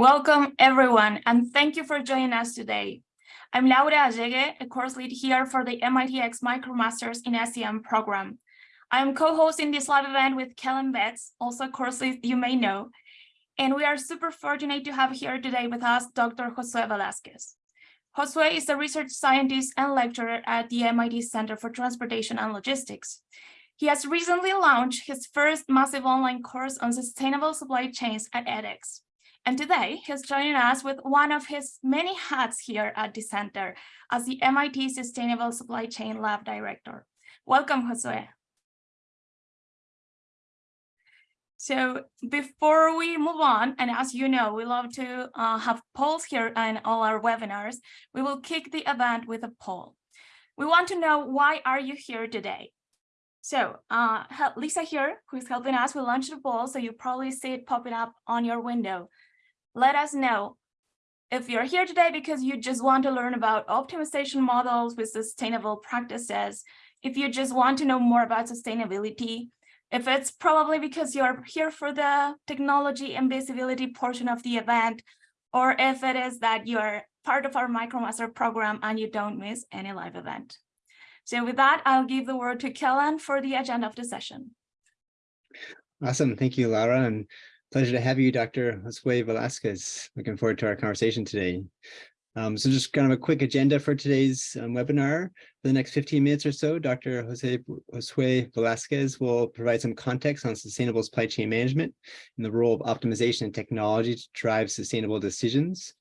Welcome everyone, and thank you for joining us today. I'm Laura Allegue, a course lead here for the MITx MicroMasters in SCM program. I am co-hosting this live event with Kellen Betts, also a course lead you may know, and we are super fortunate to have here today with us Dr. Josue Velasquez. Josue is a research scientist and lecturer at the MIT Center for Transportation and Logistics. He has recently launched his first massive online course on sustainable supply chains at edX. And today he's joining us with one of his many hats here at the center as the MIT Sustainable Supply Chain Lab Director. Welcome, Josue. So before we move on, and as you know, we love to uh, have polls here in all our webinars, we will kick the event with a poll. We want to know why are you here today? So uh, Lisa here, who's helping us, will launch the poll, so you probably see it popping up on your window let us know if you're here today because you just want to learn about optimization models with sustainable practices, if you just want to know more about sustainability, if it's probably because you're here for the technology and visibility portion of the event, or if it is that you're part of our MicroMaster program and you don't miss any live event. So with that, I'll give the word to Kellen for the agenda of the session. Awesome. Thank you, Laura. And Pleasure to have you, Dr. Josue Velasquez. Looking forward to our conversation today. Um, so just kind of a quick agenda for today's um, webinar. For the next 15 minutes or so, Dr. Jose Josue Velasquez will provide some context on sustainable supply chain management and the role of optimization and technology to drive sustainable decisions.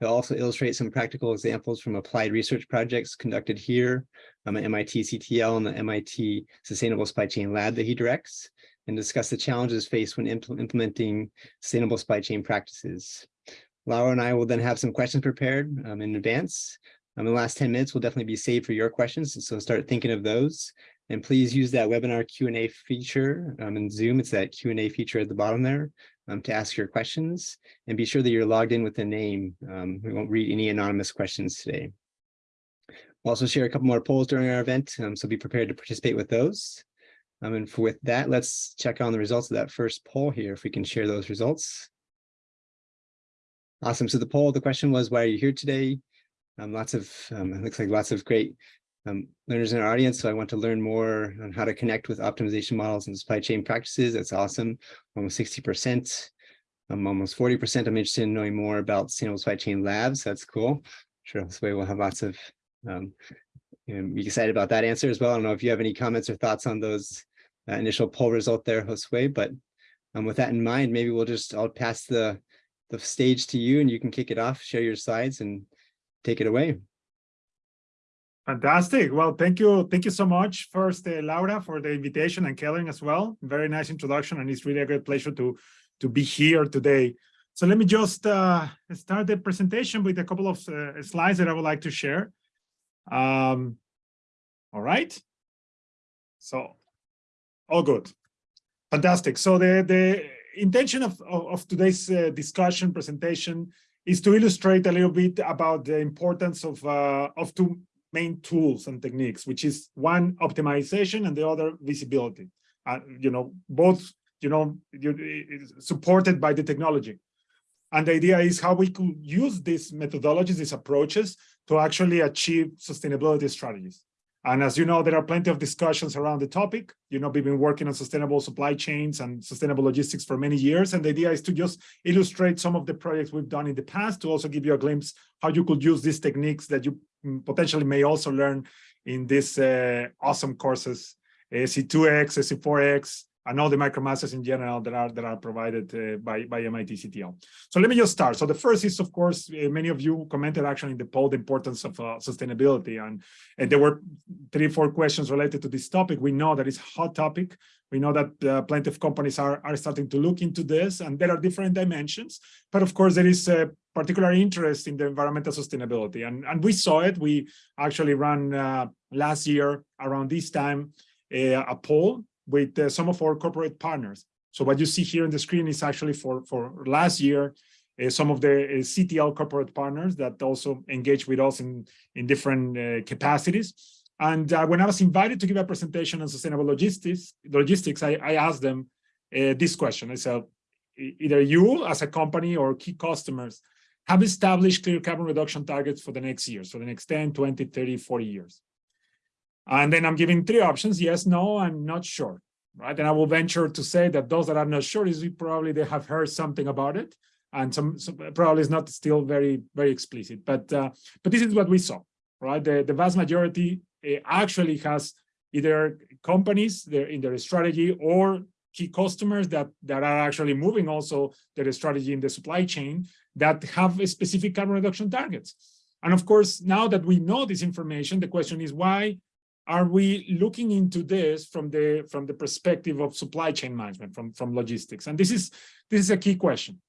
He'll also illustrate some practical examples from applied research projects conducted here um, at MIT CTL and the MIT Sustainable Supply Chain Lab that he directs and discuss the challenges faced when impl implementing sustainable supply chain practices. Laura and I will then have some questions prepared um, in advance. Um, in the last 10 minutes will definitely be saved for your questions, so start thinking of those. And please use that webinar Q&A feature um, in Zoom. It's that Q&A feature at the bottom there um, to ask your questions. And be sure that you're logged in with a name. Um, we won't read any anonymous questions today. We'll also share a couple more polls during our event, um, so be prepared to participate with those. Um, and for, with that, let's check on the results of that first poll here, if we can share those results. Awesome. So the poll, the question was, why are you here today? Um, lots of, um, it looks like lots of great um, learners in our audience. So I want to learn more on how to connect with optimization models and supply chain practices. That's awesome. Almost 60%. Um, almost 40%. I'm interested in knowing more about sustainable supply chain labs. That's cool. I'm sure this way we'll have lots of um, and be excited about that answer as well. I don't know if you have any comments or thoughts on those uh, initial poll result there, Josue, but um, with that in mind, maybe we'll just, I'll pass the, the stage to you and you can kick it off, share your slides and take it away. Fantastic. Well, thank you. Thank you so much first, uh, Laura, for the invitation and Kellen as well. Very nice introduction. And it's really a great pleasure to, to be here today. So let me just uh, start the presentation with a couple of uh, slides that I would like to share. Um, all right. So all good. Fantastic. So the, the intention of, of, of today's uh, discussion presentation is to illustrate a little bit about the importance of, uh, of two main tools and techniques, which is one optimization and the other visibility. Uh, you know, both, you know, supported by the technology. And the idea is how we could use these methodologies, these approaches to actually achieve sustainability strategies. And as you know, there are plenty of discussions around the topic. You know, we've been working on sustainable supply chains and sustainable logistics for many years. And the idea is to just illustrate some of the projects we've done in the past to also give you a glimpse how you could use these techniques that you mm, potentially may also learn in these uh, awesome courses, SC2X, SC4X, and all the micromasters in general that are that are provided uh, by by MIT CTL. So let me just start. So the first is, of course, uh, many of you commented actually in the poll the importance of uh, sustainability, and, and there were three, four questions related to this topic. We know that it's a hot topic. We know that uh, plenty of companies are are starting to look into this, and there are different dimensions. But of course, there is a particular interest in the environmental sustainability, and and we saw it. We actually ran uh, last year around this time uh, a poll with uh, some of our corporate partners. So what you see here on the screen is actually for, for last year, uh, some of the uh, CTL corporate partners that also engage with us in, in different uh, capacities. And uh, when I was invited to give a presentation on sustainable logistics, logistics I, I asked them uh, this question. I said, either you as a company or key customers have established clear carbon reduction targets for the next years, for the next 10, 20, 30, 40 years. And then I'm giving three options, yes, no, I'm not sure, right? And I will venture to say that those that are not sure is probably they have heard something about it. And some, some probably is not still very, very explicit, but uh, but this is what we saw, right? The, the vast majority uh, actually has either companies they're in their strategy or key customers that that are actually moving also their strategy in the supply chain that have a specific carbon reduction targets. And of course, now that we know this information, the question is why are we looking into this from the from the perspective of supply chain management, from, from logistics? And this is this is a key question.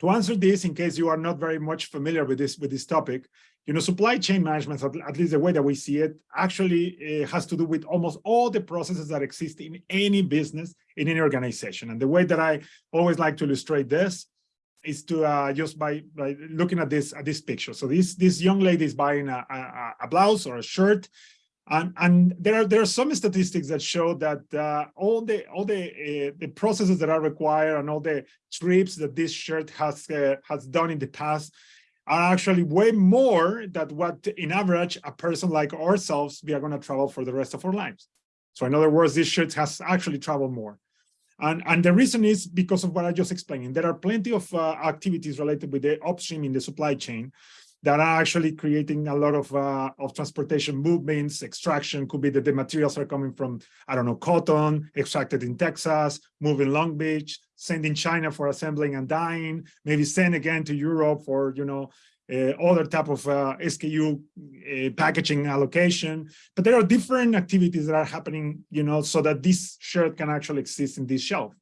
To answer this, in case you are not very much familiar with this with this topic, you know, supply chain management, at, least the way that we see it, actually uh, has to do with almost all the processes that exist in any business, in any organization. And the way that I always like to illustrate this is to uh, just by, by looking at this at this picture. So this this young lady is buying a, a, a blouse or a shirt, and and there are there are some statistics that show that uh, all the all the uh, the processes that are required and all the trips that this shirt has uh, has done in the past are actually way more than what in average a person like ourselves we are going to travel for the rest of our lives. So in other words, this shirt has actually traveled more. And, and the reason is because of what I just explained. There are plenty of uh, activities related with the upstream in the supply chain that are actually creating a lot of uh, of transportation movements, extraction, could be that the materials are coming from, I don't know, cotton, extracted in Texas, moving Long Beach, sending China for assembling and dyeing, maybe sent again to Europe for, you know, uh, other type of uh, SKU uh, packaging allocation. But there are different activities that are happening, you know, so that this shirt can actually exist in this shelf.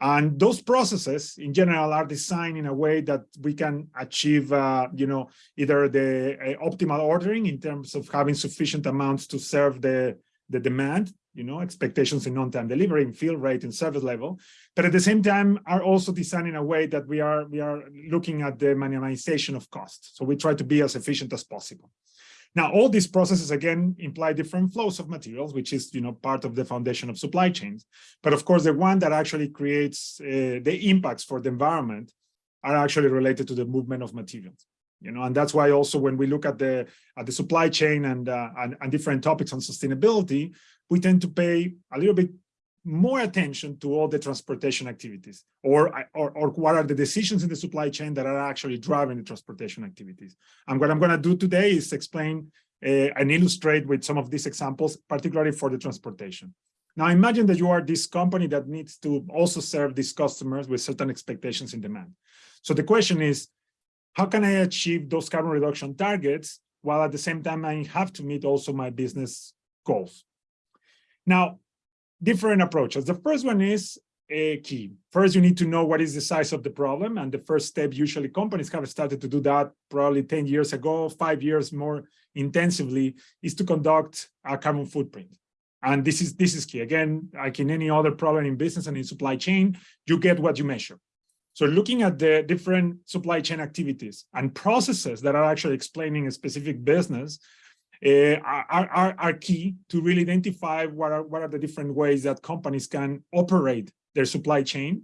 And those processes in general are designed in a way that we can achieve, uh, you know, either the uh, optimal ordering in terms of having sufficient amounts to serve the, the demand, you know, expectations in on-time delivery, in fill rate, and service level. But at the same time, are also designed in a way that we are we are looking at the minimization of cost. So we try to be as efficient as possible. Now, all these processes, again, imply different flows of materials, which is, you know, part of the foundation of supply chains. But of course, the one that actually creates uh, the impacts for the environment are actually related to the movement of materials. You know, and that's why also when we look at the at the supply chain and, uh, and and different topics on sustainability, we tend to pay a little bit more attention to all the transportation activities or, or, or what are the decisions in the supply chain that are actually driving the transportation activities. And what I'm going to do today is explain uh, and illustrate with some of these examples, particularly for the transportation. Now imagine that you are this company that needs to also serve these customers with certain expectations in demand. So the question is, how can I achieve those carbon reduction targets while at the same time I have to meet also my business goals? Now, different approaches. The first one is a key. First, you need to know what is the size of the problem. And the first step, usually companies have started to do that probably 10 years ago, five years more intensively, is to conduct a carbon footprint. And this is this is key. Again, like in any other problem in business and in supply chain, you get what you measure. So looking at the different supply chain activities and processes that are actually explaining a specific business, uh, are, are, are key to really identify what are, what are the different ways that companies can operate their supply chain,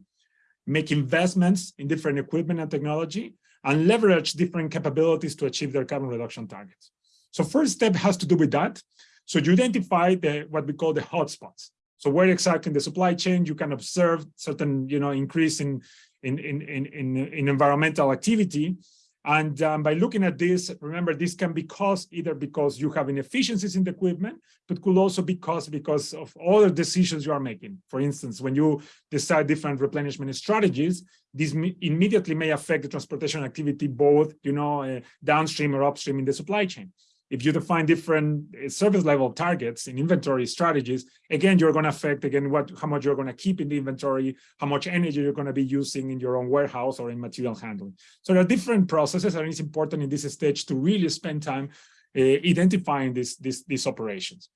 make investments in different equipment and technology, and leverage different capabilities to achieve their carbon reduction targets. So first step has to do with that. So you identify the what we call the hotspots. So where exactly in the supply chain you can observe certain, you know, increase in in in in, in environmental activity, and um, by looking at this, remember, this can be caused either because you have inefficiencies in the equipment, but could also be caused because of other decisions you are making. For instance, when you decide different replenishment strategies, this immediately may affect the transportation activity, both, you know, uh, downstream or upstream in the supply chain if you define different eh, service level targets in inventory strategies, again, you're going to affect again what how much you're going to keep in the inventory, how much energy you're going to be using in your own warehouse or in material handling. So there are different processes, and it's important in this stage to really spend time uh, identifying these these these operations.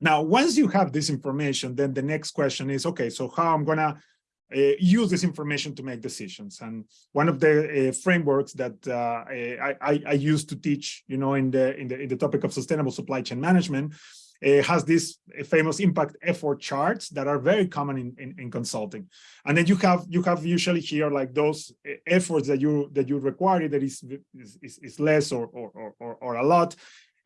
Now, once you have this information, then the next question is, okay, so how I'm going to use this information to make decisions. And one of the uh, frameworks that uh, I, I, I used to teach, you know, in the in the in the topic of sustainable supply chain management uh, has this famous impact effort charts that are very common in, in, in consulting. And then you have you have usually here like those uh, efforts that you that you require that is is, is less or, or or or a lot.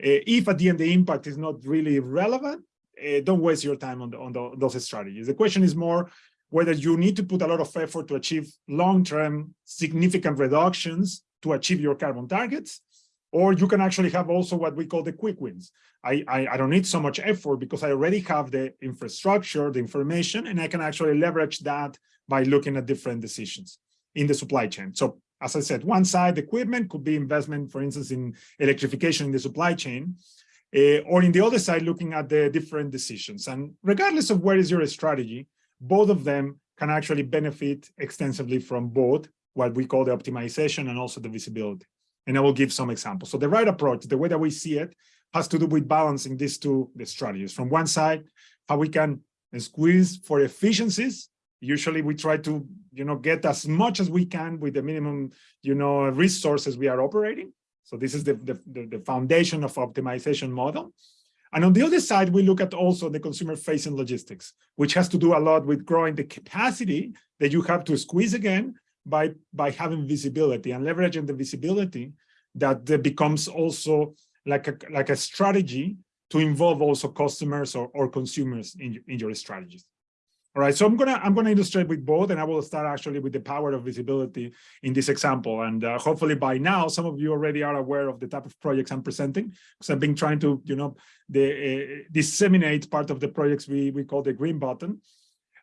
Uh, if at the end the impact is not really relevant, uh, don't waste your time on the, on the, those strategies. The question is more whether you need to put a lot of effort to achieve long-term significant reductions to achieve your carbon targets, or you can actually have also what we call the quick wins. I, I, I, don't need so much effort because I already have the infrastructure, the information, and I can actually leverage that by looking at different decisions in the supply chain. So as I said, one side equipment could be investment, for instance, in electrification in the supply chain, uh, or in the other side, looking at the different decisions. And regardless of where is your strategy, both of them can actually benefit extensively from both what we call the optimization and also the visibility. And I will give some examples. So the right approach, the way that we see it, has to do with balancing these two the strategies. From one side, how we can squeeze for efficiencies. Usually we try to, you know, get as much as we can with the minimum, you know, resources we are operating. So this is the, the, the foundation of optimization model. And on the other side, we look at also the consumer facing logistics, which has to do a lot with growing the capacity that you have to squeeze again by, by having visibility and leveraging the visibility that becomes also like a, like a strategy to involve also customers or, or consumers in, in your strategies. All right, so I'm gonna I'm gonna illustrate with both, and I will start actually with the power of visibility in this example. And uh, hopefully by now, some of you already are aware of the type of projects I'm presenting, because I've been trying to, you know, the, uh, disseminate part of the projects we we call the green button.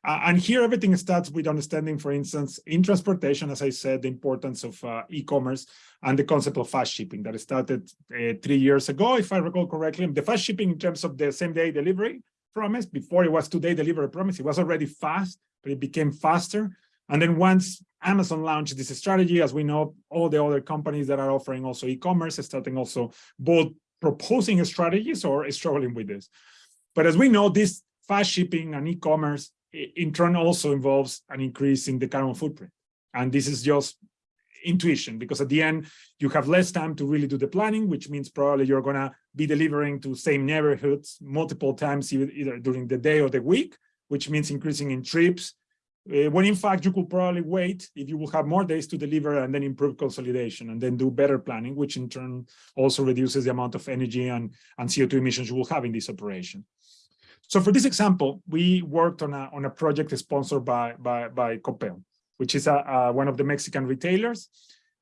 Uh, and here everything starts with understanding, for instance, in transportation, as I said, the importance of uh, e-commerce and the concept of fast shipping that started uh, three years ago, if I recall correctly. The fast shipping in terms of the same day delivery promise. Before it was today delivery promise, it was already fast, but it became faster. And then once Amazon launched this strategy, as we know, all the other companies that are offering also e-commerce starting also both proposing strategies or struggling with this. But as we know, this fast shipping and e-commerce in turn also involves an increase in the carbon footprint. And this is just intuition, because at the end, you have less time to really do the planning, which means probably you're going to be delivering to same neighborhoods multiple times, either during the day or the week, which means increasing in trips, uh, when in fact you could probably wait if you will have more days to deliver and then improve consolidation and then do better planning, which in turn also reduces the amount of energy and, and CO2 emissions you will have in this operation. So for this example, we worked on a, on a project sponsored by, by, by which is a, a, one of the Mexican retailers.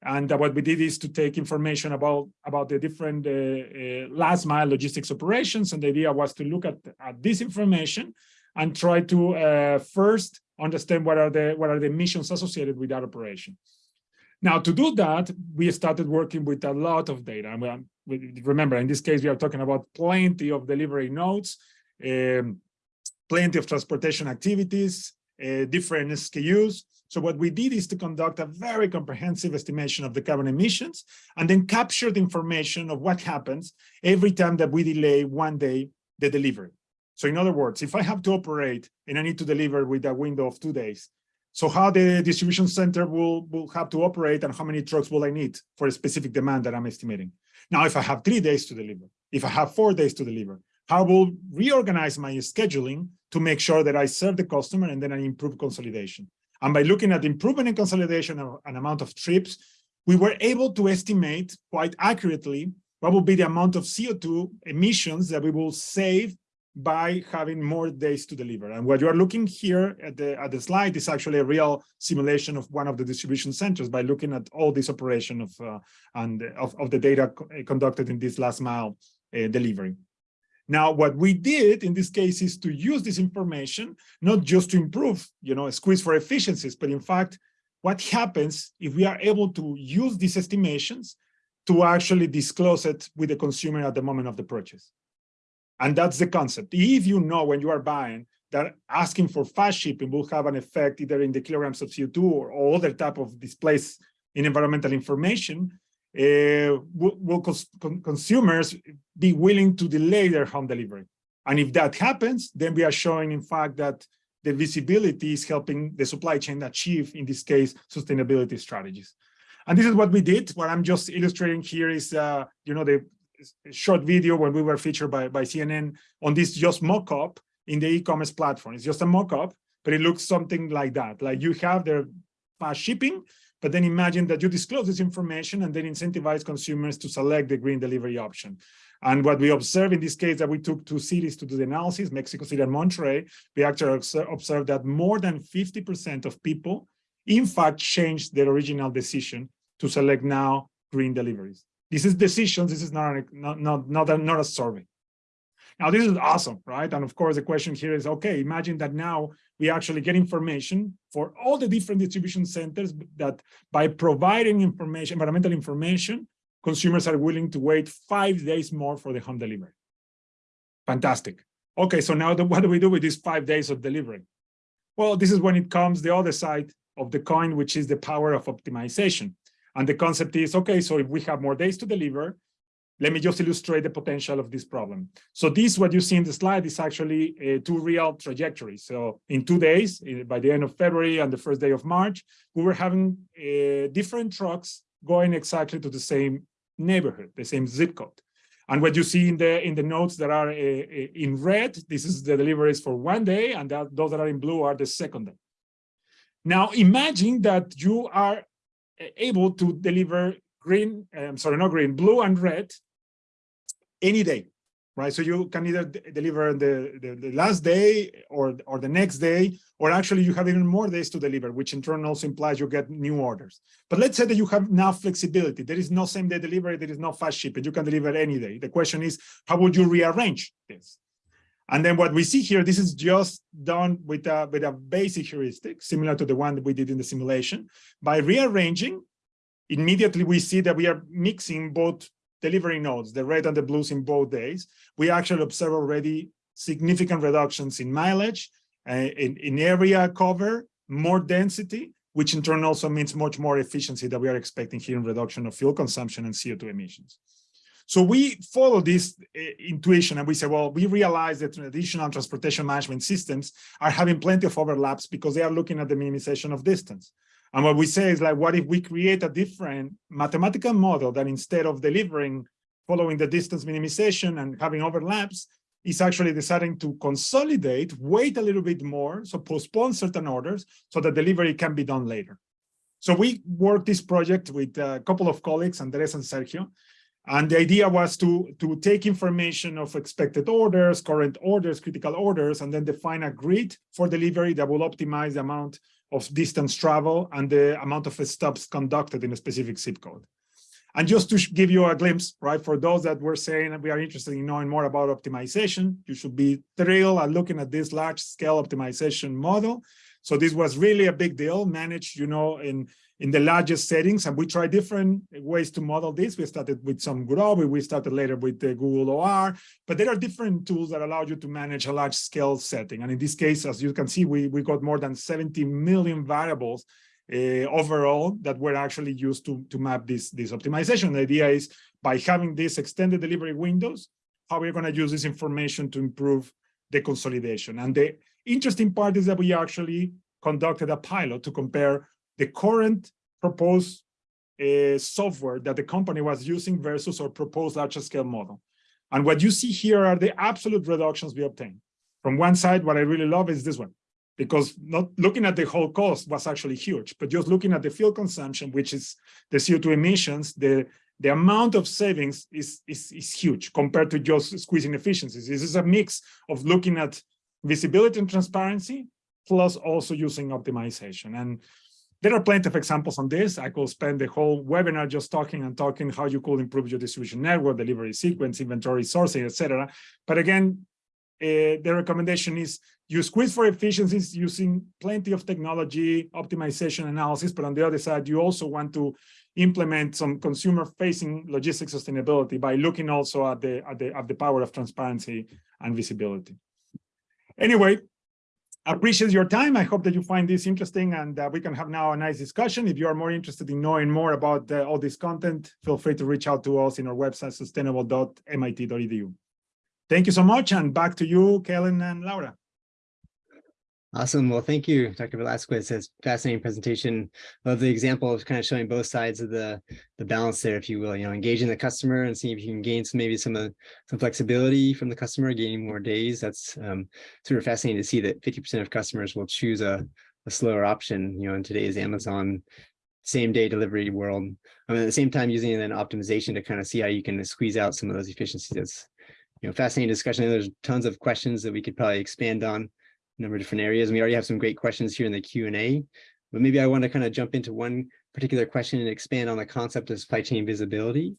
And uh, what we did is to take information about, about the different uh, uh, last mile logistics operations. And the idea was to look at, at this information and try to uh, first understand what are the what are the missions associated with that operation. Now, to do that, we started working with a lot of data. And we, remember, in this case, we are talking about plenty of delivery nodes, um, plenty of transportation activities, uh, different SKUs, so what we did is to conduct a very comprehensive estimation of the carbon emissions and then capture the information of what happens every time that we delay one day the delivery. So in other words, if I have to operate and I need to deliver with a window of two days, so how the distribution center will, will have to operate and how many trucks will I need for a specific demand that I'm estimating. Now, if I have three days to deliver, if I have four days to deliver, how will reorganize my scheduling to make sure that I serve the customer and then I improve consolidation. And by looking at improvement in consolidation and amount of trips, we were able to estimate quite accurately what will be the amount of CO2 emissions that we will save by having more days to deliver. And what you are looking here at the at the slide is actually a real simulation of one of the distribution centers by looking at all this operation of uh, and of, of the data conducted in this last mile uh, delivery. Now, what we did in this case is to use this information, not just to improve, you know, a squeeze for efficiencies, but in fact, what happens if we are able to use these estimations to actually disclose it with the consumer at the moment of the purchase. And that's the concept. If you know when you are buying that asking for fast shipping will have an effect either in the kilograms of CO2 or other type of displays in environmental information, uh, will, will cons consumers be willing to delay their home delivery? And if that happens, then we are showing, in fact, that the visibility is helping the supply chain achieve, in this case, sustainability strategies. And this is what we did. What I'm just illustrating here is, uh, you know, the short video when we were featured by, by CNN on this just mock-up in the e-commerce platform. It's just a mock-up, but it looks something like that. Like you have their fast shipping, but then imagine that you disclose this information and then incentivize consumers to select the green delivery option. And what we observe in this case that we took two cities to do the analysis, Mexico City and Monterrey, we actually observed that more than 50% of people, in fact, changed their original decision to select now green deliveries. This is decisions, this is not, not, not, not, not a survey. Now, this is awesome, right? And of course, the question here is, okay, imagine that now we actually get information for all the different distribution centers that by providing information, environmental information, consumers are willing to wait five days more for the home delivery. Fantastic. Okay, so now the, what do we do with these five days of delivery? Well, this is when it comes the other side of the coin, which is the power of optimization. And the concept is, okay, so if we have more days to deliver, let me just illustrate the potential of this problem. So this, what you see in the slide, is actually uh, two real trajectories. So in two days, by the end of February and the first day of March, we were having uh, different trucks going exactly to the same neighborhood, the same zip code. And what you see in the in the notes that are uh, in red, this is the deliveries for one day, and that, those that are in blue are the second day. Now imagine that you are able to deliver green, um, sorry, not green, blue and red any day, right? So you can either deliver the, the, the, last day or, or the next day, or actually you have even more days to deliver, which in turn also implies you get new orders. But let's say that you have now flexibility. There is no same day delivery, there is no fast shipping. You can deliver any day. The question is, how would you rearrange this? And then what we see here, this is just done with a, with a basic heuristic, similar to the one that we did in the simulation. By rearranging, immediately we see that we are mixing both delivery nodes, the red and the blues in both days. We actually observe already significant reductions in mileage, uh, in, in area cover, more density, which in turn also means much more efficiency that we are expecting here in reduction of fuel consumption and CO2 emissions. So we follow this uh, intuition and we say, well, we realize that traditional transportation management systems are having plenty of overlaps because they are looking at the minimization of distance. And what we say is like, what if we create a different mathematical model that instead of delivering following the distance minimization and having overlaps, is actually deciding to consolidate, wait a little bit more, so postpone certain orders so that delivery can be done later. So we worked this project with a couple of colleagues, Andres and Sergio, and the idea was to, to take information of expected orders, current orders, critical orders, and then define a grid for delivery that will optimize the amount of distance travel and the amount of stops conducted in a specific zip code. And just to give you a glimpse, right, for those that were saying that we are interested in knowing more about optimization, you should be thrilled at looking at this large scale optimization model. So this was really a big deal, managed, you know, in in the largest settings, and we try different ways to model this. We started with some Gurobi, we started later with the Google OR, but there are different tools that allow you to manage a large scale setting. And in this case, as you can see, we, we got more than 70 million variables uh, overall that were actually used to, to map this, this optimization. The idea is by having these extended delivery windows, how we're going to use this information to improve the consolidation. And the interesting part is that we actually conducted a pilot to compare the current proposed uh, software that the company was using versus our proposed large scale model. And what you see here are the absolute reductions we obtained. From one side, what I really love is this one, because not looking at the whole cost was actually huge, but just looking at the fuel consumption, which is the CO2 emissions, the, the amount of savings is, is, is huge compared to just squeezing efficiencies. This is a mix of looking at visibility and transparency, plus also using optimization. And there are plenty of examples on this. I could spend the whole webinar just talking and talking how you could improve your distribution network, delivery sequence, inventory sourcing, etc. But again, uh, the recommendation is you squeeze for efficiencies using plenty of technology, optimization analysis, but on the other side, you also want to implement some consumer-facing logistics sustainability by looking also at the, at the at the power of transparency and visibility. Anyway, appreciate your time. I hope that you find this interesting and uh, we can have now a nice discussion. If you are more interested in knowing more about uh, all this content, feel free to reach out to us in our website, sustainable.mit.edu. Thank you so much. And back to you, Kellen and Laura. Awesome. Well, thank you, Dr. Velasquez. That's fascinating presentation. Love the example of kind of showing both sides of the the balance there, if you will. You know, engaging the customer and seeing if you can gain some maybe some of some flexibility from the customer, gaining more days. That's um, sort of fascinating to see that 50% of customers will choose a, a slower option. You know, in today's Amazon same day delivery world. I mean, at the same time, using an optimization to kind of see how you can squeeze out some of those efficiencies. That's you know, fascinating discussion. There's tons of questions that we could probably expand on number of different areas. And we already have some great questions here in the Q&A, but maybe I want to kind of jump into one particular question and expand on the concept of supply chain visibility.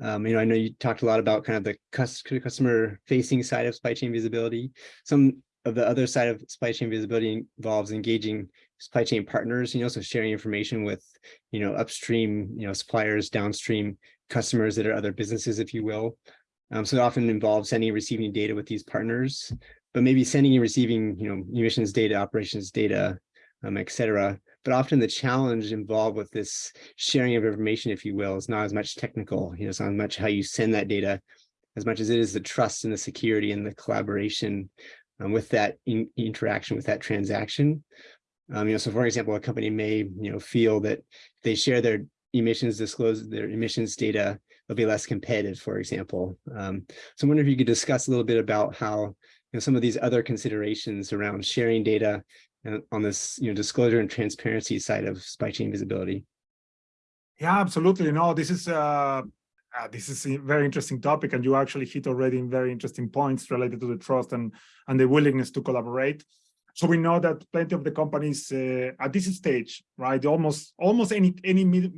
Um, you know, I know you talked a lot about kind of the customer facing side of supply chain visibility. Some of the other side of supply chain visibility involves engaging supply chain partners, you know, so sharing information with, you know, upstream, you know, suppliers, downstream customers that are other businesses, if you will. Um, so it often involves sending and receiving data with these partners but maybe sending and receiving, you know, emissions data, operations data, um, et cetera. But often the challenge involved with this sharing of information, if you will, is not as much technical, you know, it's not as much how you send that data as much as it is the trust and the security and the collaboration um, with that in interaction with that transaction. Um, you know, so for example, a company may, you know, feel that they share their emissions disclose their emissions data, they'll be less competitive, for example. Um, so I wonder if you could discuss a little bit about how you know, some of these other considerations around sharing data and on this you know, disclosure and transparency side of supply chain visibility. Yeah, absolutely. No, this is uh, uh, this is a very interesting topic, and you actually hit already in very interesting points related to the trust and and the willingness to collaborate. So we know that plenty of the companies uh, at this stage, right, almost almost any any med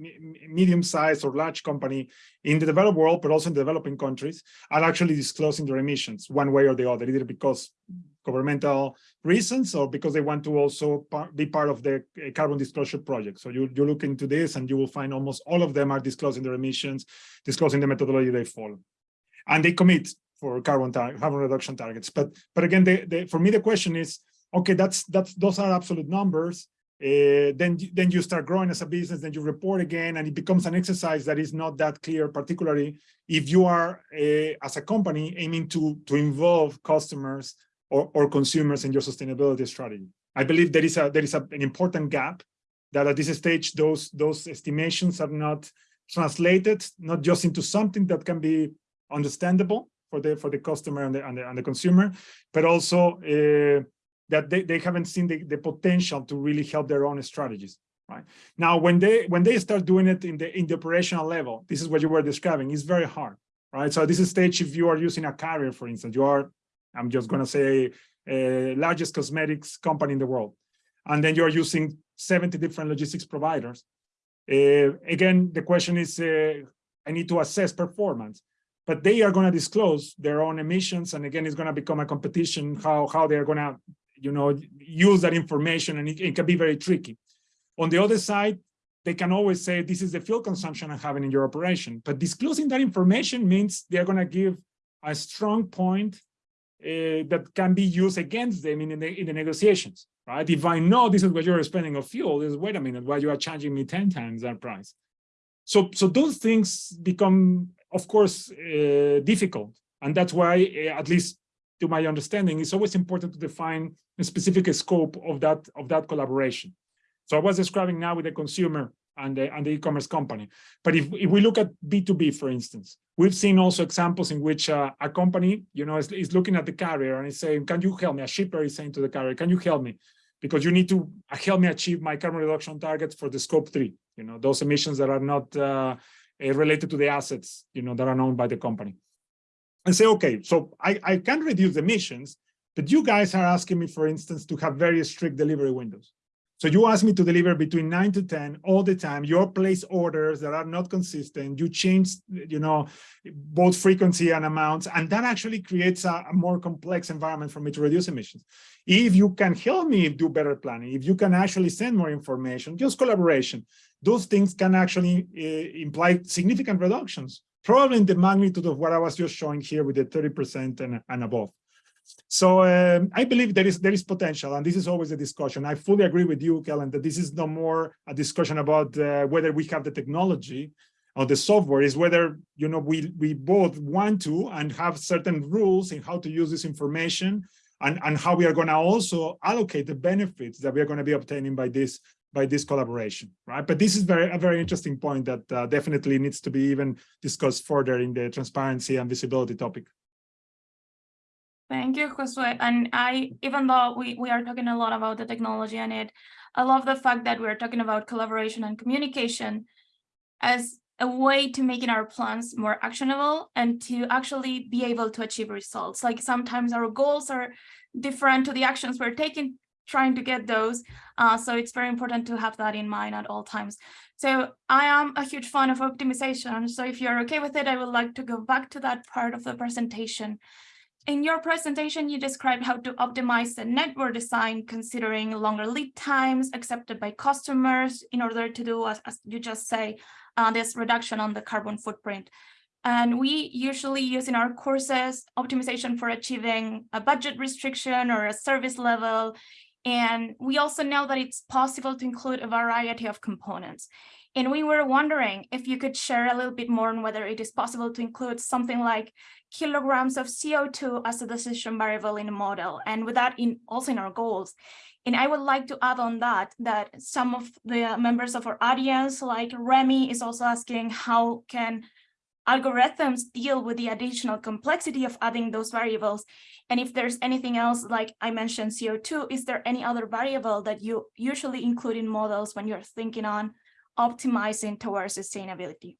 medium-sized or large company in the developed world, but also in developing countries, are actually disclosing their emissions one way or the other, either because governmental reasons or because they want to also par be part of the uh, carbon disclosure project. So you, you look into this and you will find almost all of them are disclosing their emissions, disclosing the methodology they follow. And they commit for carbon, carbon reduction targets. But but again, for me, the question is, okay, that's that's those are absolute numbers. Uh, then then you start growing as a business, then you report again, and it becomes an exercise that is not that clear, particularly if you are uh, as a company aiming to to involve customers or, or consumers in your sustainability strategy. I believe there is a there is a, an important gap that at this stage those those estimations are not translated not just into something that can be understandable for the for the customer and the and the, and the consumer, but also uh, that they, they haven't seen the, the potential to really help their own strategies right? Now when they when they start doing it in the in the operational level this is what you were describing it's very hard right? So this is stage if you are using a carrier for instance you are i'm just going to say largest cosmetics company in the world and then you're using 70 different logistics providers uh, again the question is uh, i need to assess performance but they are going to disclose their own emissions and again it's going to become a competition how how they're going to you know, use that information and it, it can be very tricky. On the other side, they can always say, this is the fuel consumption I'm having in your operation. But disclosing that information means they're going to give a strong point uh, that can be used against them in the, in the negotiations, right? If I know this is what you're spending of fuel, is wait a minute, why you are charging me 10 times that price? So, so those things become, of course, uh, difficult. And that's why, uh, at least to my understanding, it's always important to define a specific scope of that of that collaboration. So I was describing now with the consumer and the and the e-commerce company. But if, if we look at B2B, for instance, we've seen also examples in which uh, a company, you know, is, is looking at the carrier and is saying, can you help me? A shipper is saying to the carrier, can you help me? Because you need to uh, help me achieve my carbon reduction targets for the scope three, you know, those emissions that are not uh, uh related to the assets, you know, that are owned by the company. And say, okay, so I, I can reduce emissions, but you guys are asking me, for instance, to have very strict delivery windows. So you ask me to deliver between nine to 10 all the time. You place orders that are not consistent. You change, you know, both frequency and amounts, and that actually creates a, a, more complex environment for me to reduce emissions. If you can help me do better planning, if you can actually send more information, just collaboration, those things can actually uh, imply significant reductions, probably in the magnitude of what I was just showing here with the 30% and, and above. So um, I believe there is there is potential, and this is always a discussion. I fully agree with you, Kellen, that this is no more a discussion about uh, whether we have the technology or the software, is whether you know we we both want to and have certain rules in how to use this information, and, and how we are going to also allocate the benefits that we are going to be obtaining by this by this collaboration, right? But this is very a very interesting point that uh, definitely needs to be even discussed further in the transparency and visibility topic. Thank you, Josue. And I, even though we, we are talking a lot about the technology and it, I love the fact that we're talking about collaboration and communication as a way to making our plans more actionable and to actually be able to achieve results. Like sometimes our goals are different to the actions we're taking, trying to get those. Uh, so it's very important to have that in mind at all times. So I am a huge fan of optimization. So if you're okay with it, I would like to go back to that part of the presentation. In your presentation, you described how to optimize the network design, considering longer lead times accepted by customers in order to do, as, as you just say, uh, this reduction on the carbon footprint. And we usually use in our courses optimization for achieving a budget restriction or a service level. And we also know that it's possible to include a variety of components. And we were wondering if you could share a little bit more on whether it is possible to include something like kilograms of CO2 as a decision variable in a model and with that in also in our goals. And I would like to add on that, that some of the members of our audience, like Remy is also asking how can algorithms deal with the additional complexity of adding those variables? And if there's anything else, like I mentioned CO2, is there any other variable that you usually include in models when you're thinking on optimizing towards sustainability?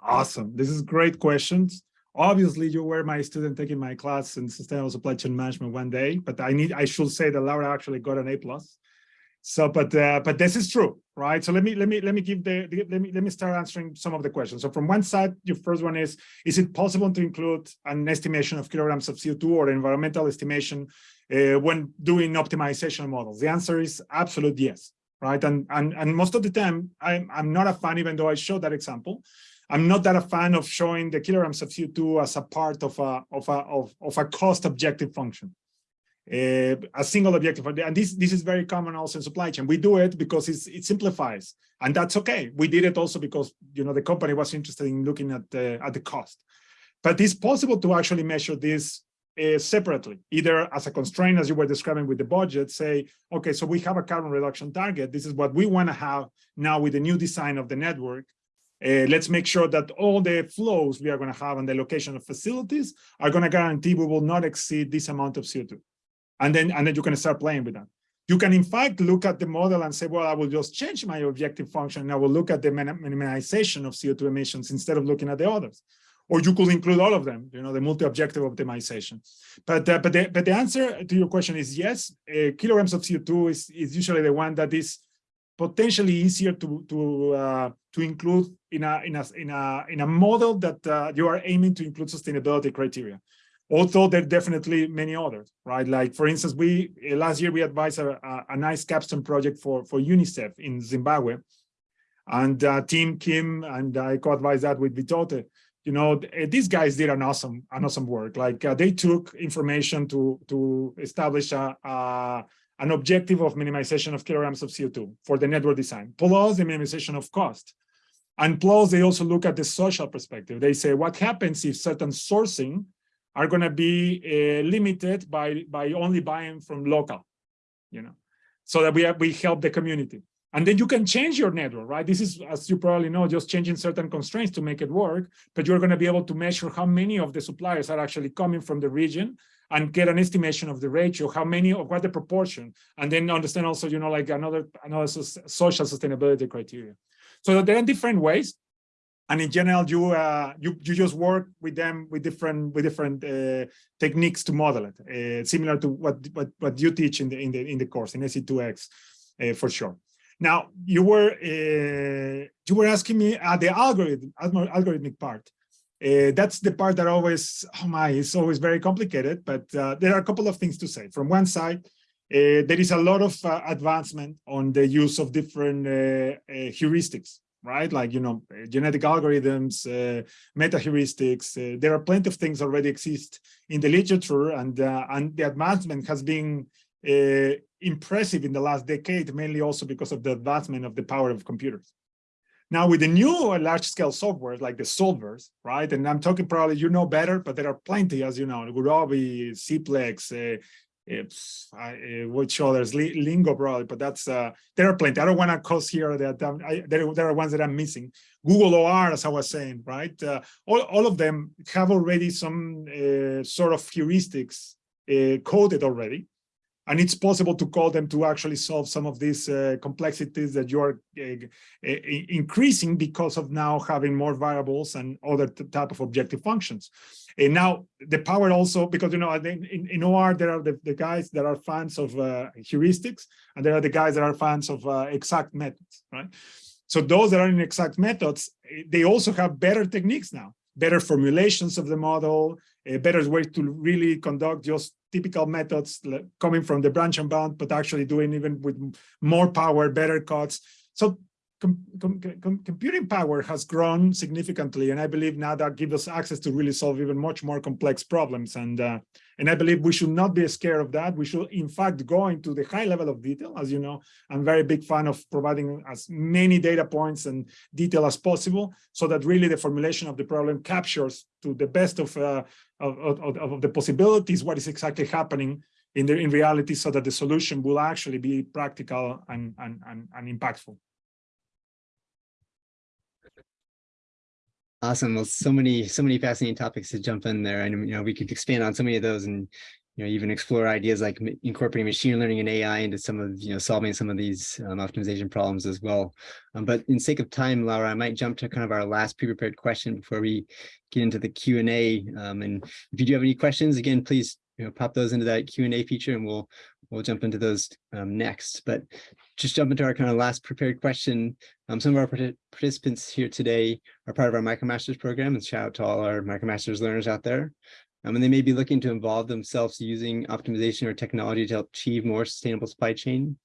Awesome. This is great questions. Obviously, you were my student taking my class in sustainable supply chain management one day, but I need I should say that Laura actually got an A plus. So, but uh, but this is true, right? So let me let me let me give the, let me let me start answering some of the questions. So from one side, your first one is: Is it possible to include an estimation of kilograms of CO2 or environmental estimation uh, when doing optimization models? The answer is absolute yes, right? And and and most of the time, I'm I'm not a fan, even though I showed that example. I'm not that a fan of showing the kilograms of CO2 as a part of a of a of, of a cost objective function. Uh, a single objective, and this this is very common also in supply chain. We do it because it simplifies, and that's okay. We did it also because you know the company was interested in looking at the at the cost, but it's possible to actually measure this uh, separately, either as a constraint, as you were describing with the budget. Say, okay, so we have a carbon reduction target. This is what we want to have now with the new design of the network. Uh, let's make sure that all the flows we are going to have and the location of facilities are going to guarantee we will not exceed this amount of CO2. And then, and then you can start playing with that. You can, in fact, look at the model and say, well, I will just change my objective function. And I will look at the minimization of CO2 emissions instead of looking at the others. Or you could include all of them, you know, the multi-objective optimization. But uh, but the but the answer to your question is yes. Uh, kilograms of CO2 is is usually the one that is potentially easier to to uh, to include in a in a in a in a model that uh, you are aiming to include sustainability criteria although there are definitely many others, right? Like, for instance, we uh, last year we advised a, a, a nice capstone project for, for UNICEF in Zimbabwe. And uh, Team Kim and I co-advised that with Vitote. You know, uh, these guys did an awesome, an awesome work. Like uh, they took information to to establish a, a, an objective of minimization of kilograms of CO2 for the network design, plus the minimization of cost. And plus, they also look at the social perspective. They say, what happens if certain sourcing are going to be uh, limited by by only buying from local you know so that we have, we help the community. And then you can change your network right? This is as you probably know just changing certain constraints to make it work but you're going to be able to measure how many of the suppliers are actually coming from the region and get an estimation of the ratio how many of what the proportion and then understand also you know like another another social sustainability criteria. So there are different ways and in general you uh, you you just work with them with different with different uh, techniques to model it uh, similar to what what what you teach in the in the in the course in SC2X uh, for sure. Now you were uh, you were asking me uh, the algorithm algorithmic part. That's the part that always oh my it's always very complicated but there are a couple of things to say. From one side there is a lot of advancement on the use of different heuristics right? Like, you know, genetic algorithms, uh, meta heuristics, uh, there are plenty of things already exist in the literature and, uh, and the advancement has been uh, impressive in the last decade, mainly also because of the advancement of the power of computers. Now with the new large scale software like the solvers, right? And I'm talking probably you know better, but there are plenty, as you know, Gurobi, Cplex, uh, it's, I, which others, Li- Lingo probably, but that's, uh, there are plenty. I don't want to cause here that, um, I, there, there are ones that I'm missing. Google OR, as I was saying, right? Uh, all, all of them have already some uh, sort of heuristics uh, coded already. And it's possible to call them to actually solve some of these uh, complexities that you're uh, uh, increasing because of now having more variables and other type of objective functions. And now the power also, because you know, in, in OR, there are the, the guys that are fans of uh, heuristics, and there are the guys that are fans of uh, exact methods, right? So those that are in exact methods, eh, they also have better techniques now, better formulations of the model, a better way to really conduct just typical methods coming from the branch and bound, but actually doing even with more power, better cuts. So com com com computing power has grown significantly, and I believe now that gives us access to really solve even much more complex problems. And uh, and I believe we should not be scared of that. We should, in fact, go into the high level of detail. As you know, I'm very big fan of providing as many data points and detail as possible, so that really the formulation of the problem captures to the best of uh, of, of, of the possibilities what is exactly happening in the in reality, so that the solution will actually be practical and and and, and impactful. Awesome. Well, so many, so many fascinating topics to jump in there. And, you know, we could expand on so many of those and, you know, even explore ideas like incorporating machine learning and AI into some of, you know, solving some of these um, optimization problems as well. Um, but in sake of time, Laura, I might jump to kind of our last pre-prepared question before we get into the Q and A. Um, and if you do have any questions, again, please, you know, pop those into that Q and A feature and we'll, we'll jump into those um, next. But just jump into our kind of last prepared question. Um, some of our partic- participants here today are part of our MicroMasters program, and shout out to all our MicroMasters learners out there. Um, and they may be looking to involve themselves using optimization or technology to help achieve more sustainable supply chain.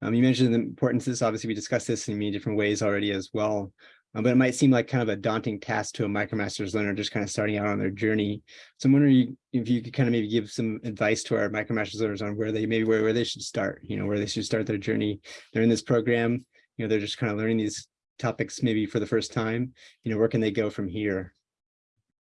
Um, you mentioned the importance of this. Obviously, we discussed this in many different ways already as well. Um, but it might seem like kind of a daunting task to a MicroMasters learner just kind of starting out on their journey. So I'm wondering if you could kind of maybe give some advice to our MicroMasters learners on where they maybe where, where they should start, you know, where they should start their journey. They're in this program, you know, they're just kind of learning these topics maybe for the first time, you know, where can they go from here?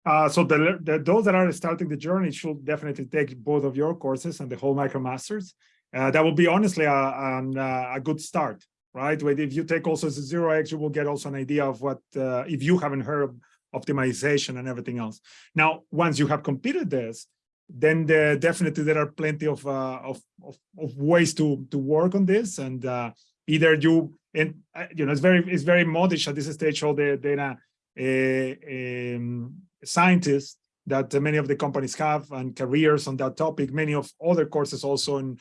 Uh, so the, the those that are starting the journey should definitely take both of your courses and the whole MicroMasters. Uh, that will be honestly a, an, uh, a good start right? But if you take also the zero X, you will get also an idea of what, uh, if you haven't heard of optimization and everything else. Now, once you have completed this, then there, definitely there are plenty of, uh, of, of, of, ways to, to work on this. And uh, either you, and uh, you know, it's very, it's very modish at this stage, all the data uh, um, scientists that many of the companies have and careers on that topic, many of other courses also in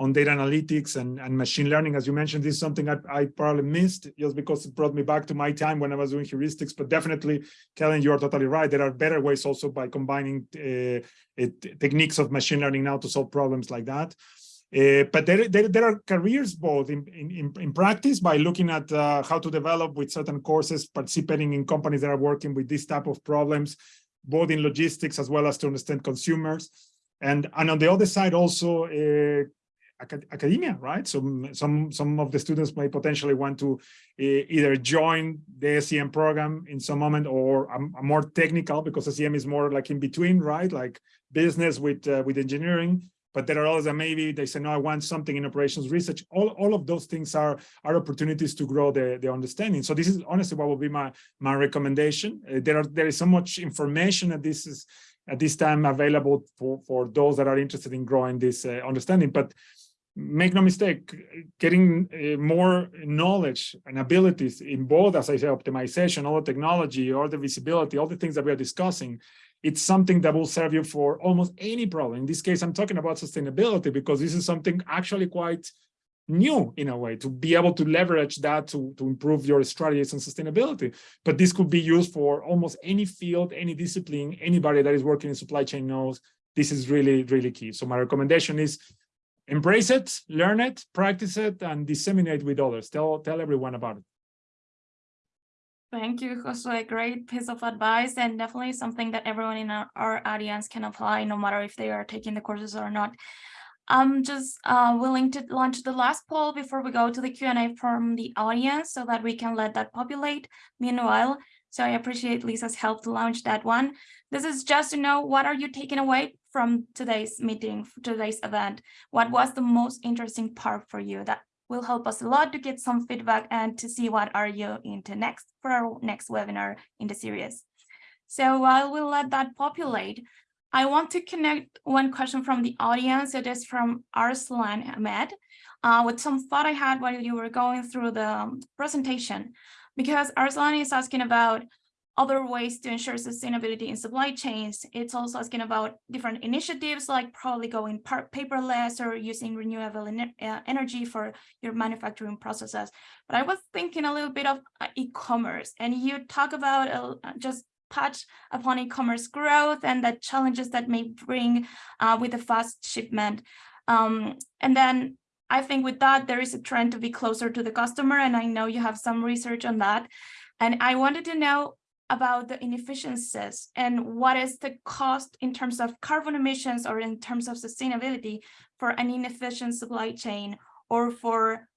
on data analytics and, and machine learning. As you mentioned, this is something I, I, probably missed just because it brought me back to my time when I was doing heuristics. But definitely, Kellen, you are totally right. There are better ways also by combining uh, it, techniques of machine learning now to solve problems like that. Uh, but there, there, there, are careers both in, in, in practice by looking at uh, how to develop with certain courses, participating in companies that are working with this type of problems, both in logistics as well as to understand consumers. And, and on the other side, also uh, academia, right? So some some of the students may potentially want to uh, either join the SCM program in some moment or a, more technical because SCM is more like in between, right? Like business with uh, with engineering. But there are others that maybe they say, no, I want something in operations research. All, all of those things are, are opportunities to grow the, the understanding. So this is honestly what will be my, my recommendation. Uh, there are there is so much information that this is at this time available for, for those that are interested in growing this uh, understanding. But make no mistake, getting uh, more knowledge and abilities in both, as I say, optimization, all the technology, all the visibility, all the things that we are discussing, it's something that will serve you for almost any problem. In this case, I'm talking about sustainability because this is something actually quite new in a way to be able to leverage that to, to improve your strategies and sustainability. But this could be used for almost any field, any discipline, anybody that is working in supply chain knows this is really, really key. So my recommendation is embrace it, learn it, practice it, and disseminate with others. Tell, tell everyone about it. Thank you, Josue. Great piece of advice and definitely something that everyone in our, our audience can apply no matter if they are taking the courses or not. I'm just uh, willing to launch the last poll before we go to the Q&A from the audience so that we can let that populate. Meanwhile, So I appreciate Lisa's help to launch that one. This is just to know what are you taking away from today's meeting, today's event? What was the most interesting part for you? That will help us a lot to get some feedback and to see what are you into next for our next webinar in the series. So while we'll let that populate, I want to connect one question from the audience. It is from Arslan Ahmed uh, with some thought I had while you were going through the um, presentation, because Arslan is asking about other ways to ensure sustainability in supply chains. It's also asking about different initiatives like probably going paperless or using renewable uh, energy for your manufacturing processes. But I was thinking a little bit of uh, e-commerce and you talk about uh, just touch upon e-commerce growth and the challenges that may bring uh, with the fast shipment. Um, and then I think with that, there is a trend to be closer to the customer. And I know you have some research on that. And I wanted to know about the inefficiencies and what is the cost in terms of carbon emissions or in terms of sustainability for an inefficient supply chain or for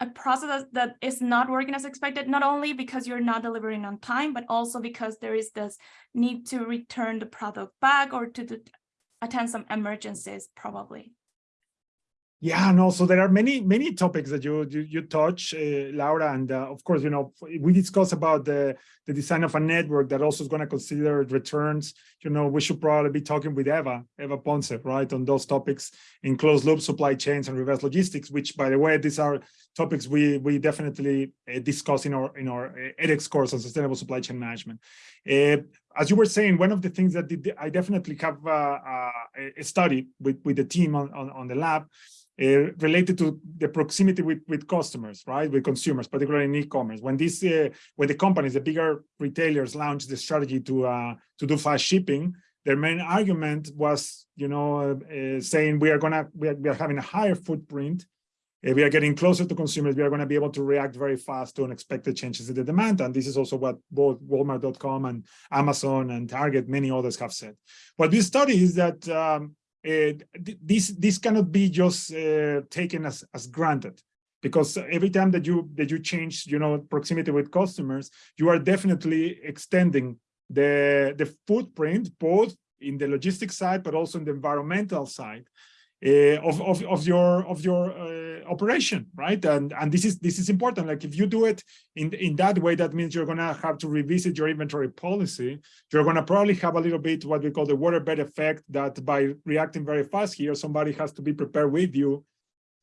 a process that is not working as expected, not only because you're not delivering on time, but also because there is this need to return the product back or to attend some emergencies probably. Yeah, no, so there are many, many topics that you you, you touch, uh, Laura, and uh, of course, you know, we discuss about the, the design of a network that also is going to consider returns. You know, we should probably be talking with Eva, Eva Ponce, right, on those topics in closed loop supply chains and reverse logistics, which, by the way, these are topics we we definitely uh, discuss in our in our uh, edX course on sustainable supply chain management. Uh, as you were saying, one of the things that did, I definitely have uh, uh, a study with with the team on on, on the lab uh, related to the proximity with, with customers, right, with consumers, particularly in e-commerce. When uh, when the companies, the bigger retailers launched the strategy to to do fast shipping, their main argument was, you know, saying we are gonna we are, we are having a higher footprint, we are getting closer to consumers, we are going to be able to react very fast to unexpected changes in the demand. And this is also what both Walmart.com and Amazon and Target, many others have said. What we study is that um, uh, this this cannot be just uh, taken as as granted because every time that you that you change you know proximity with customers you are definitely extending the the footprint both in the logistics side but also in the environmental side uh, of, of of your of your uh, operation right? And and this is this is important. Like if you do it in in that way that means you're gonna have to revisit your inventory policy. You're gonna probably have a little bit what we call the waterbed effect that by reacting very fast here somebody has to be prepared with you.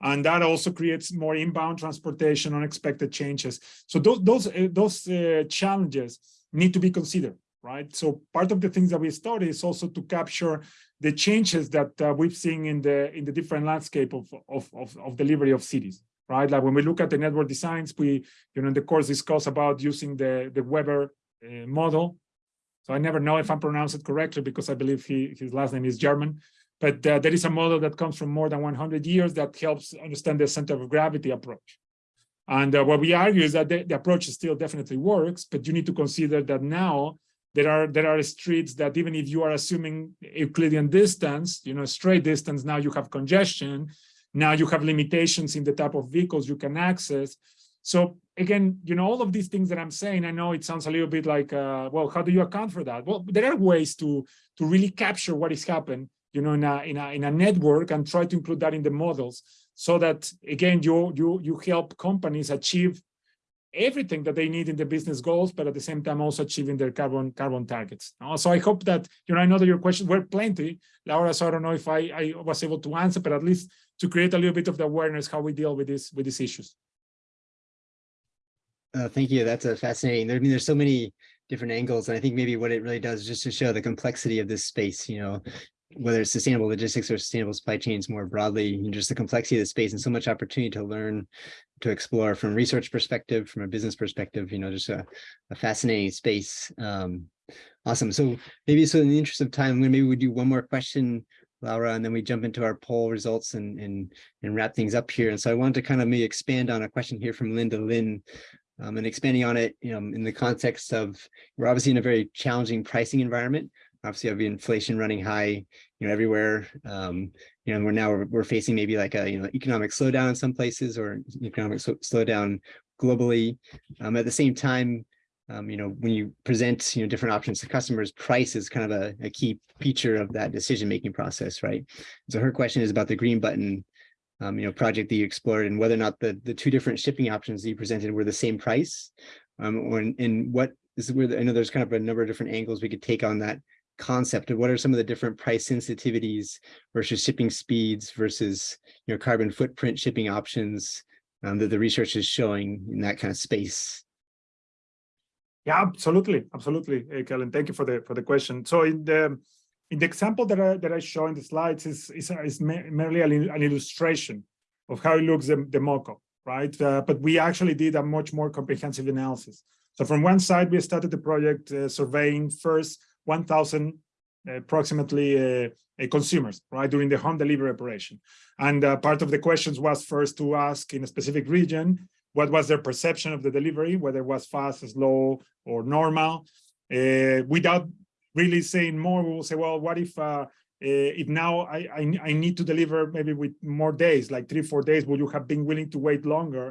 And that also creates more inbound transportation unexpected changes. So those those uh, those uh, challenges need to be considered right so part of the things that we study is also to capture the changes that uh, we've seen in the in the different landscape of, of, of, of, delivery of cities, right? Like when we look at the network designs, we, you know, in the course discuss about using the, the Weber uh, model. So I never know if I'm pronounced it correctly because I believe he, his last name is German. But uh, there is a model that comes from more than 100 years that helps understand the center of gravity approach. And uh, what we argue is that the, the approach still definitely works, but you need to consider that now there are there are streets that even if you are assuming Euclidean distance, you know, straight distance, now you have congestion. Now you have limitations in the type of vehicles you can access. So again, you know, all of these things that I'm saying, I know it sounds a little bit like, uh, well, how do you account for that? Well, there are ways to to really capture what is happening, you know, in a in a in a network and try to include that in the models, so that again, you you you help companies achieve everything that they need in the business goals, but at the same time also achieving their carbon carbon targets. So I hope that, you know, I know that your questions were plenty, Laura, so I don't know if I, I was able to answer, but at least to create a little bit of the awareness how we deal with this with these issues. Uh, thank you. That's a fascinating. I mean, there's so many different angles, and I think maybe what it really does is just to show the complexity of this space. You know, whether it's sustainable logistics or sustainable supply chains more broadly, just the complexity of the space and so much opportunity to learn, to explore from research perspective, from a business perspective, you know, just a, a fascinating space. Um, awesome. So maybe so in the interest of time, maybe we do one more question, Laura, and then we jump into our poll results and, and, and wrap things up here. And so I wanted to kind of maybe expand on a question here from Linda Lynn um, and expanding on it you know, in the context of we're obviously in a very challenging pricing environment obviously have inflation running high, you know, everywhere. Um, you know, we're now we're, we're, facing maybe like a you know economic slowdown in some places or economic so slowdown globally. Um, at the same time, um, you know, when you present, you know, different options to customers, price is kind of a, a key feature of that decision-making process, right? So her question is about the green button, um, you know, project that you explored and whether or not the, the two different shipping options that you presented were the same price. Um, or in, in what is where, the- I know there's kind of a number of different angles we could take on that concept of what are some of the different price sensitivities versus shipping speeds versus, you know, carbon footprint shipping options um, that the research is showing in that kind of space. Yeah, absolutely, absolutely, uh, Kellen. Thank you for the for the question. So in the in the example that I that I show in the slides is is, is merely an, an illustration of how it looks the, the mock-up, right? Uh, but we actually did a much more comprehensive analysis. So from one side, we started the project uh, surveying first 1,000 approximately uh, uh, consumers, right, during the home delivery operation. And uh, part of the questions was first to ask in a specific region, what was their perception of the delivery, whether it was fast, slow, or normal. Uh, without really saying more, we will say, well, what if uh, uh, if now I, I I need to deliver maybe with more days, like three, four days, would you have been willing to wait longer?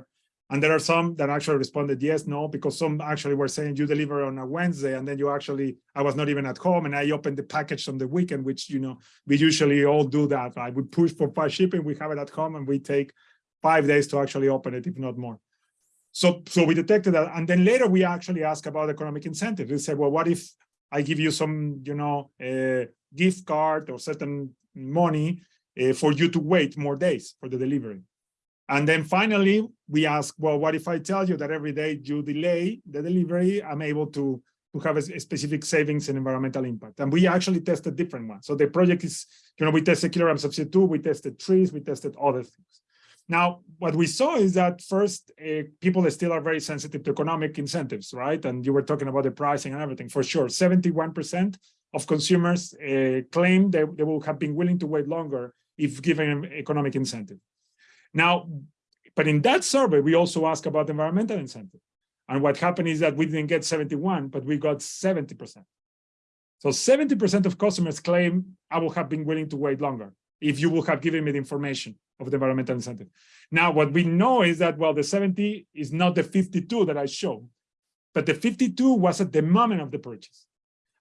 And there are some that actually responded yes, no, because some actually were saying you deliver on a Wednesday and then you actually, I was not even at home and I opened the package on the weekend, which, you know, we usually all do that, right? We push for fast shipping, we have it at home and we take five days to actually open it, if not more. So, so we detected that. And then later we actually ask about economic incentive. We said, well, what if I give you some, you know, gift card or certain money uh, for you to wait more days for the delivery? And then finally, we ask, well, what if I tell you that every day you delay the delivery, I'm able to, to have a specific savings and environmental impact. And we actually tested different ones. So the project is, you know, we tested kilogram of CO2, we tested trees, we tested other things. Now, what we saw is that first, uh, people still are very sensitive to economic incentives, right? And you were talking about the pricing and everything, for sure. 71% of consumers uh, claim they, they will have been willing to wait longer if given an economic incentive. Now, but in that survey, we also ask about environmental incentive. And what happened is that we didn't get 71, but we got 70%. So 70% of customers claim I would have been willing to wait longer if you would have given me the information of the environmental incentive. Now, what we know is that, well, the 70 is not the 52 that I showed, but the 52 was at the moment of the purchase.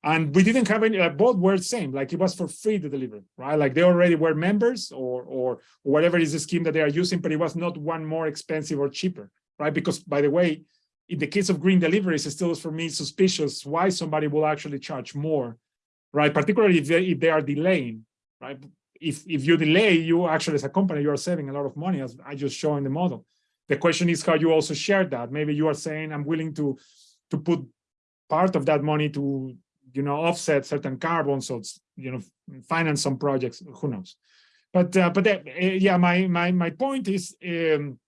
And we didn't have any, uh, both were same, like it was for free to deliver, right? Like they already were members or, or whatever is the scheme that they are using, but it was not one more expensive or cheaper, right? Because by the way, in the case of green deliveries, it still is for me suspicious why somebody will actually charge more, right? Particularly if they, if they are delaying, right? If, if you delay, you actually as a company, you are saving a lot of money as I just show in the model. The question is how you also share that. Maybe you are saying, I'm willing to, to put part of that money to you know offset certain carbon so it's you know finance some projects who knows? But uh, but uh, yeah my my my point is um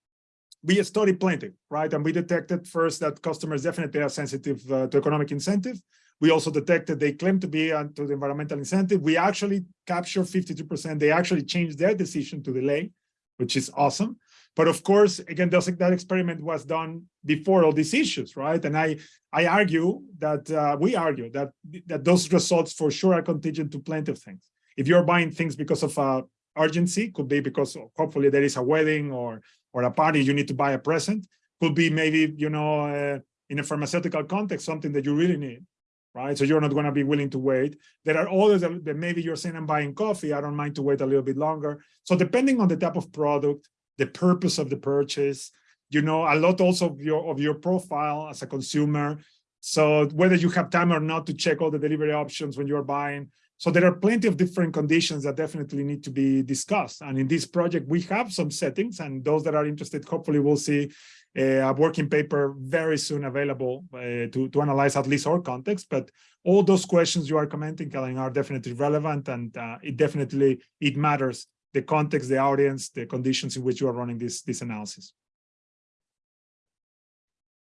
we studied plenty right? And we detected first that customers definitely are sensitive uh, to economic incentive. We also detected they claim to be uh, to the environmental incentive. We actually capture 52 percent. They actually changed their decision to delay which is awesome but of course, again, that experiment was done before all these issues, right? And I, I argue that uh, we argue that that those results for sure are contingent to plenty of things. If you're buying things because of uh, urgency, could be because hopefully there is a wedding or or a party you need to buy a present. Could be maybe you know uh, in a pharmaceutical context something that you really need, right? So you're not going to be willing to wait. There are others that maybe you're saying I'm buying coffee. I don't mind to wait a little bit longer. So depending on the type of product the purpose of the purchase, you know, a lot also of your of your profile as a consumer. So whether you have time or not to check all the delivery options when you're buying. So there are plenty of different conditions that definitely need to be discussed. And in this project, we have some settings and those that are interested, hopefully we'll see a working paper very soon available uh, to, to analyze at least our context. But all those questions you are commenting, Kellen, are definitely relevant and uh, it definitely, it matters the context, the audience, the conditions in which you are running this, this analysis.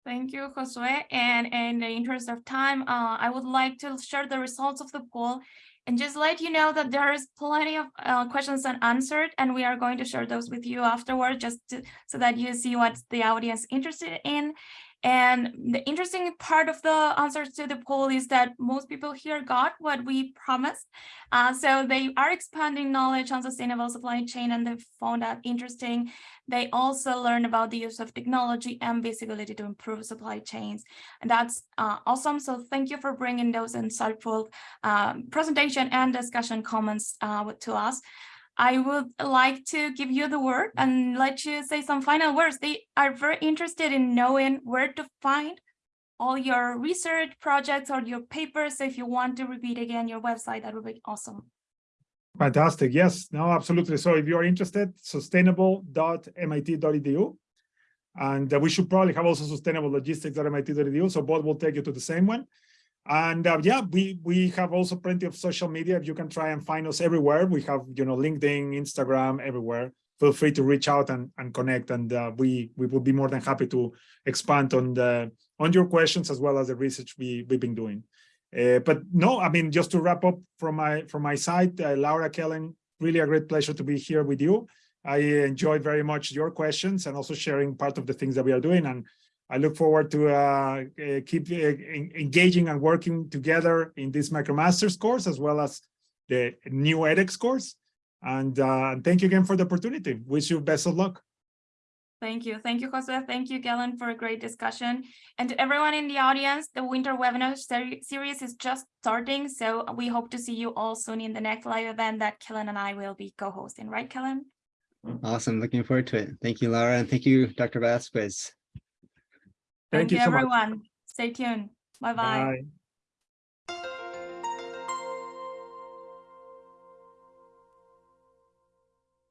Thank you, Josue. And in the interest of time, uh, I would like to share the results of the poll and just let you know that there is plenty of uh, questions unanswered, and we are going to share those with you afterward, just to, so that you see what the audience is interested in. And the interesting part of the answers to the poll is that most people here got what we promised. Uh, so they are expanding knowledge on sustainable supply chain and they found that interesting. They also learn about the use of technology and visibility to improve supply chains. And that's uh, awesome. So thank you for bringing those insightful um, presentation and discussion comments uh, to us. I would like to give you the word and let you say some final words. They are very interested in knowing where to find all your research projects or your papers. So if you want to repeat again your website, that would be awesome. Fantastic. Yes, no, absolutely. So if you're interested, sustainable.mit.edu. And uh, we should probably have also sustainable logistics.mit.edu. So both will take you to the same one. And uh, yeah, we we have also plenty of social media. If you can try and find us everywhere, we have you know LinkedIn, Instagram, everywhere. Feel free to reach out and, and connect, and uh, we we will be more than happy to expand on the on your questions as well as the research we we've been doing. Uh, but no, I mean just to wrap up from my from my side, uh, Laura Kellen, really a great pleasure to be here with you. I enjoyed very much your questions and also sharing part of the things that we are doing and I look forward to uh, uh, keep uh, engaging and working together in this MicroMasters course as well as the new edX course. And uh, thank you again for the opportunity. Wish you best of luck. Thank you. Thank you, Jose. Thank you, Kellen, for a great discussion. And to everyone in the audience, the winter webinar seri- series is just starting. So we hope to see you all soon in the next live event that Kellen and I will be co-hosting, right, Kellen? Awesome. Looking forward to it. Thank you, Laura, and thank you, Dr. Vasquez. Thank you so much. everyone. Stay tuned. Bye-bye. Bye.